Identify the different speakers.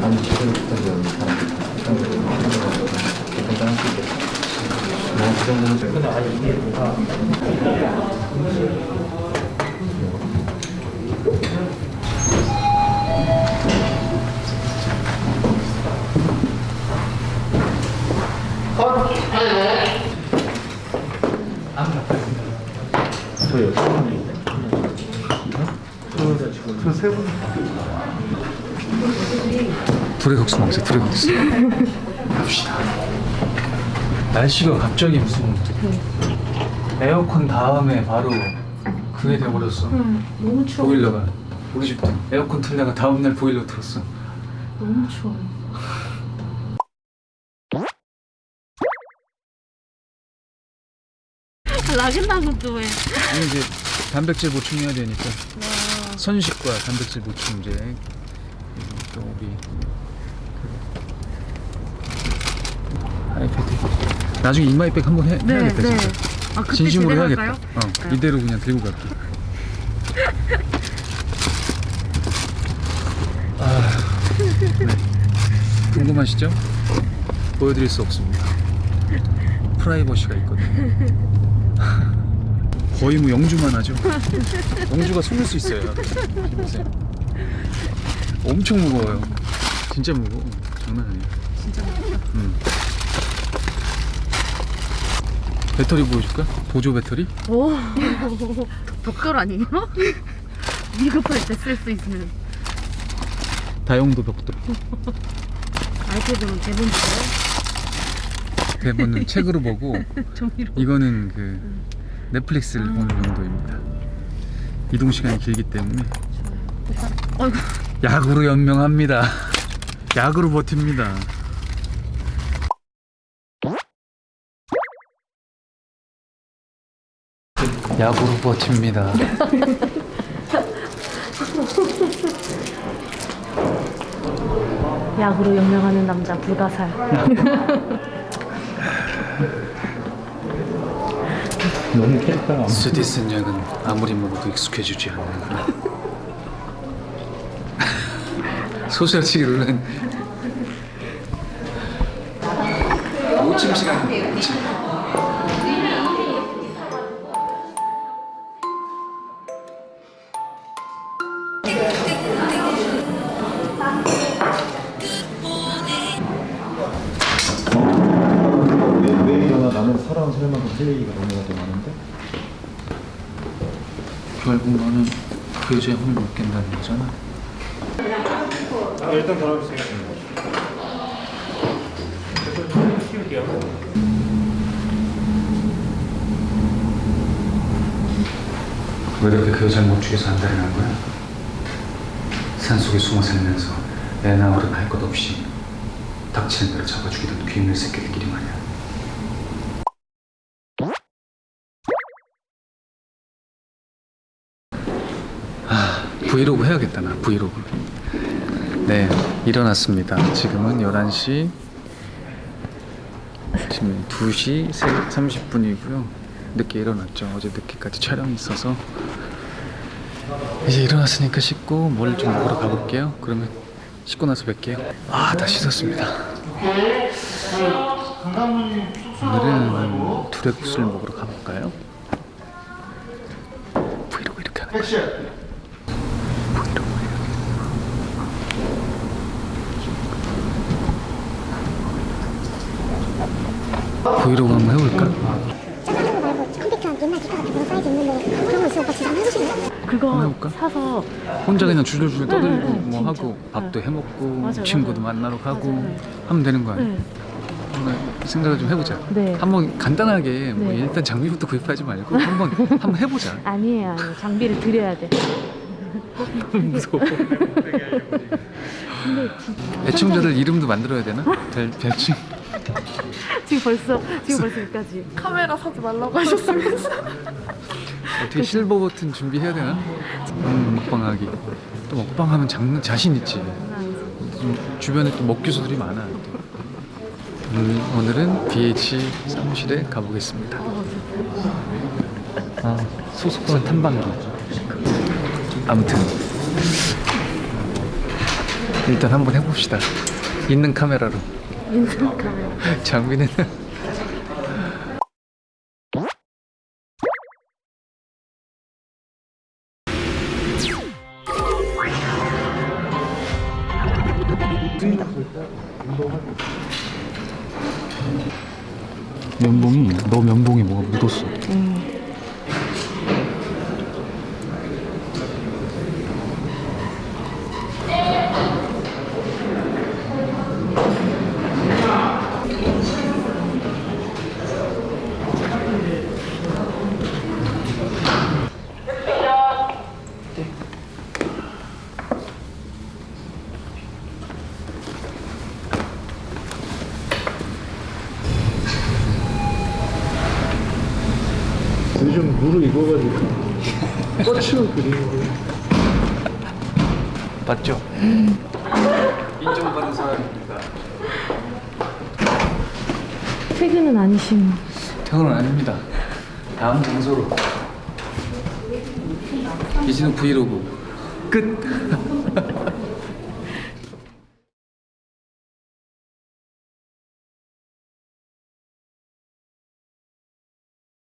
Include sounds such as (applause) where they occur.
Speaker 1: 많이 기대를 부탁드려요. 그 정도는 근데 아니 이게 뭐가 저요. 저세 분.
Speaker 2: 둘의 국수 먹자 둘의 국수. 갑시다. 날씨가 갑자기 무슨 에어컨 다음에 바로 그게 돼버렸어.
Speaker 3: 너무 추워.
Speaker 2: 보일러가. 우리 집도 에어컨 틀다가 다음날 보일러 틀었어.
Speaker 3: 너무 추워. 또 왜?
Speaker 2: 아니 이제 단백질 보충해야 되니까. 선식과 단백질 보충제 또 우리 그 아이패드 나중에 이마이백 한번 해, 해야겠다 진짜.
Speaker 3: 아
Speaker 2: 진심으로 해야겠다? 어, 이대로 그냥 들고 갈게. (laughs) 아, 네. 궁금하시죠? 보여드릴 수 없습니다. 프라이버시가 있거든요. 거의 뭐 영주만 하죠. 영주가 숨을 수 있어요. 보세요 (laughs) 엄청 무거워요. 진짜 무거워. 장난 아니에요.
Speaker 3: 진짜
Speaker 2: 음. 배터리 보여줄까? 보조 배터리?
Speaker 3: 오. (laughs) 벽돌 아니에요? (laughs) 위급할 때 쓸 수 있는.
Speaker 2: 다용도 벽돌 (laughs)
Speaker 3: 아이패드는 대본 주세요.
Speaker 2: 대본은 책으로 보고. 이거는 그 넷플릭스를 보는 용도입니다. 이동 시간이 길기 때문에.
Speaker 3: 어이구
Speaker 2: 약으로 연명합니다. 약으로 버팁니다. 약으로 버팁니다. (laughs)
Speaker 3: 약으로 연명하는 남자 불가살.
Speaker 1: 너무 캐릭터가 안
Speaker 2: 스디슨 약은 아무리 먹어도 익숙해지지 않는 소셜치 룰은 오침 시간입니다 오침.
Speaker 4: 왜, 왜 일어나 나는 살아온 살만큼 할 얘기가 너무나 더 많은데
Speaker 2: 결국 너는 그 여자의 혼을 못 깬다는 거잖아
Speaker 1: 일단 돌아주세요.
Speaker 2: 왜 그렇게 그 여자를 못 죽여서 안달이 거야? 산속에 숨어 살면서 애나 어른 할 것 없이 닥치는 대로 잡아 죽이던 귀인의 새끼들끼리 말이야 아, 브이로그 해야겠다 나 브이로그 네 일어났습니다. 지금은 11시 지금 2시 30분이고요. 늦게 일어났죠. 어제 늦게까지 촬영이 있어서. 이제 일어났으니까 씻고 뭘 좀 먹으러 가볼게요. 그러면 씻고 나서 뵐게요. 아다 씻었습니다. 오늘은 두레국수를 먹으러 가볼까요? 브이로그 이렇게 하는 거야 브이로그 한번 해볼까?
Speaker 5: 말고 컴퓨터 옛날 기타 같은 그런 사이즈 있는데 그런 거 있으면 오빠 지금 해주실래요?
Speaker 3: 그거
Speaker 2: 해볼까?
Speaker 3: 사서
Speaker 2: 혼자 그냥 줄줄줄 떠들고
Speaker 3: 네, 네,
Speaker 2: 뭐
Speaker 3: 진짜.
Speaker 2: 하고 밥도 해 먹고
Speaker 3: 맞아요,
Speaker 2: 친구도
Speaker 3: 맞아요.
Speaker 2: 만나러 가고
Speaker 3: 맞아요, 네.
Speaker 2: 하면 되는 거 아니야?
Speaker 3: 네.
Speaker 2: 한번 생각을 좀 해보자.
Speaker 3: 네.
Speaker 2: 한번 간단하게 뭐
Speaker 3: 네.
Speaker 2: 일단 장비부터 구입하지 말고 한번 한번 해보자. (laughs)
Speaker 3: 아니에요, 아니에요. 장비를 드려야 돼.
Speaker 2: 무서워. (laughs) 애청자들 이름도 만들어야 되나? 별 별칭. (laughs)
Speaker 3: 지금 벌써 지금 벌써 여기까지.
Speaker 6: 카메라 사지 말라고 하셨으면서 (laughs)
Speaker 2: 어떻게 실버 버튼 준비해야 되나? 음, 먹방하기. 또 먹방하면 장난 자신 있지. 좀 주변에 또 먹기수들이 많아. 오늘, 오늘은 BH 사무실에 가보겠습니다. 아, 소속사 탐방기. 아무튼 일단 한번 해봅시다. 있는 카메라로.
Speaker 3: 인상 카메라
Speaker 2: 장비는. 면봉이 너 면봉이 뭐가 묻었어? 음.
Speaker 1: 요즘 무르 익어가지고 꽃을 그리는 거.
Speaker 2: 맞죠? 인정받은 사람입니다.
Speaker 3: 퇴근은 아니신.
Speaker 2: 퇴근은 아닙니다. 다음 장소로. 이진우 브이로그 끝. (laughs)